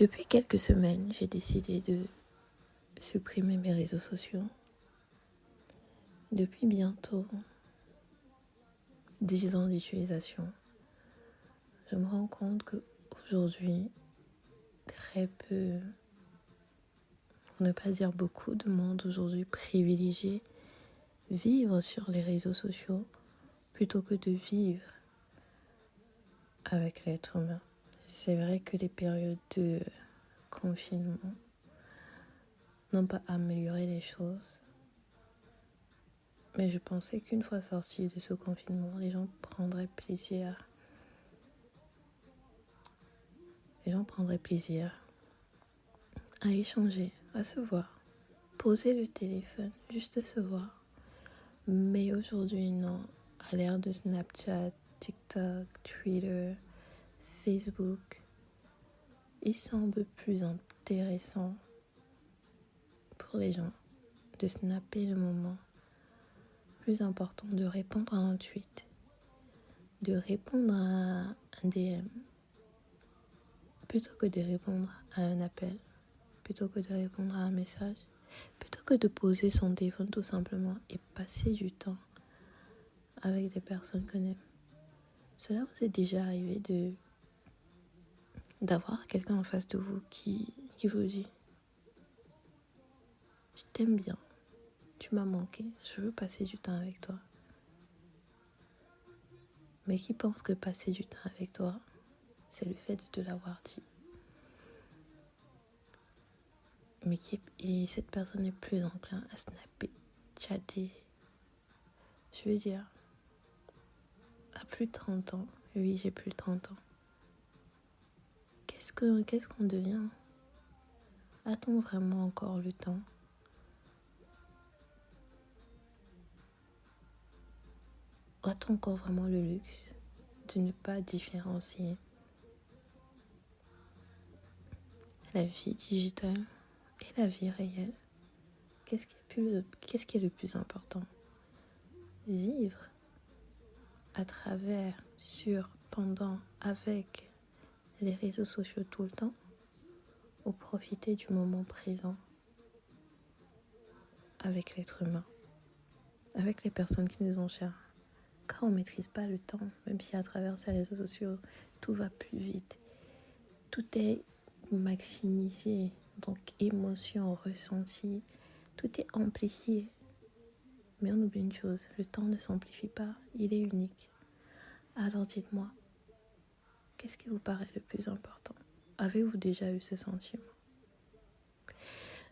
Depuis quelques semaines, j'ai décidé de supprimer mes réseaux sociaux. Depuis bientôt 10 ans d'utilisation, je me rends compte qu'aujourd'hui, très peu, pour ne pas dire beaucoup de monde aujourd'hui privilégié vivre sur les réseaux sociaux plutôt que de vivre avec l'être humain. C'est vrai que les périodes de confinement n'ont pas amélioré les choses. Mais je pensais qu'une fois sortis de ce confinement, les gens prendraient plaisir. Les gens prendraient plaisir à échanger, à se voir, poser le téléphone, juste se voir. Mais aujourd'hui, non. À l'ère de Snapchat, TikTok, Twitter, Facebook, il semble plus intéressant pour les gens de snapper le moment. Plus important de répondre à un tweet, de répondre à un DM, plutôt que de répondre à un appel, plutôt que de répondre à un message, plutôt que de poser son téléphone tout simplement et passer du temps avec des personnes qu'on aime. Cela vous est déjà arrivé de d'avoir quelqu'un en face de vous qui, qui vous dit Je t'aime bien, tu m'as manqué, je veux passer du temps avec toi. Mais qui pense que passer du temps avec toi, c'est le fait de te l'avoir dit. Mais qui et cette personne est plus enclin à snapper, chatter. Je veux dire, à plus de 30 ans, oui, j'ai plus de 30 ans qu'est-ce qu'on devient? A-t-on vraiment encore le temps? A-t-on encore vraiment le luxe de ne pas différencier la vie digitale et la vie réelle? Qu'est-ce qui, est le plus important? Vivre à travers, sur, pendant, avec les réseaux sociaux tout le temps ou profiter du moment présent avec l'être humain, avec les personnes qui nous ont chères. Quand on ne maîtrise pas le temps, même si à travers ces réseaux sociaux, tout va plus vite, tout est maximisé, donc émotion, ressenti, tout est amplifié. Mais on oublie une chose, le temps ne s'amplifie pas, il est unique. Alors dites-moi, Qu'est-ce qui vous paraît le plus important? Avez-vous déjà eu ce sentiment?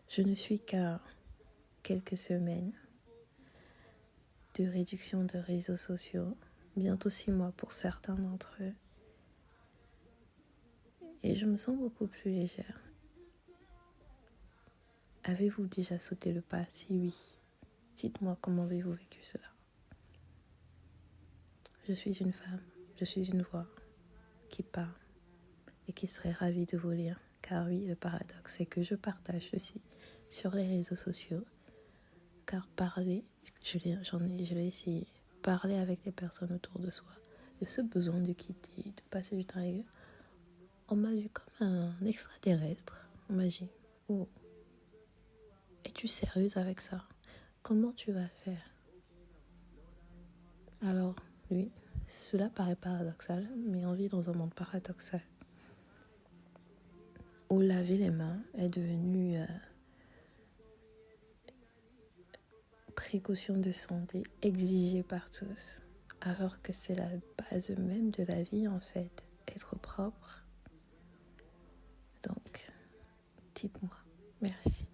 Je ne suis qu'à quelques semaines de réduction de réseaux sociaux, bientôt six mois pour certains d'entre eux. Et je me sens beaucoup plus légère. Avez-vous déjà sauté le pas? Si oui, dites-moi comment avez-vous vécu cela Je suis une femme, je suis une voix, qui parle et qui serait ravi de vous lire. Car oui, le paradoxe, c'est que je partage ceci sur les réseaux sociaux. Car parler, je l'ai, j'en ai, je l'ai essayé, parler avec les personnes autour de soi, de ce besoin de quitter, de passer du temps avec eux, on m'a vu comme un extraterrestre. On m'a dit, oh, es-tu sérieuse avec ça? Comment tu vas faire? Alors, lui, cela paraît paradoxal, mais on vit dans un monde paradoxal. Où laver les mains est devenu euh, précaution de santé exigée par tous, alors que c'est la base même de la vie en fait, être propre. Donc, dites-moi, merci.